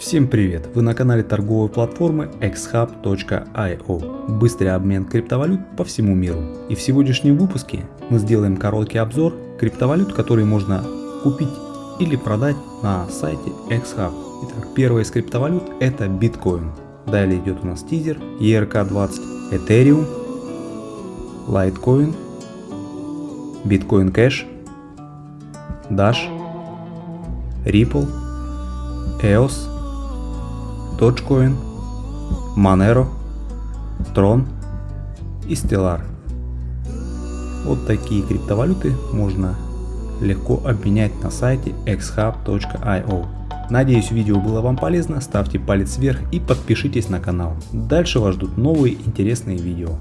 Всем привет! Вы на канале торговой платформы xhub.io. Быстрый обмен криптовалют по всему миру. И в сегодняшнем выпуске мы сделаем короткий обзор криптовалют, которые можно купить или продать на сайте xhub. Итак, первая из криптовалют это биткоин. Далее идет у нас тизер, ERK20, Ethereum, Litecoin, Bitcoin Cash, Dash, Ripple, EOS, Dogecoin, Monero, Tron и Stellar. Вот такие криптовалюты можно легко обменять на сайте xhub.io. Надеюсь видео было вам полезно, ставьте палец вверх и подпишитесь на канал. Дальше вас ждут новые интересные видео.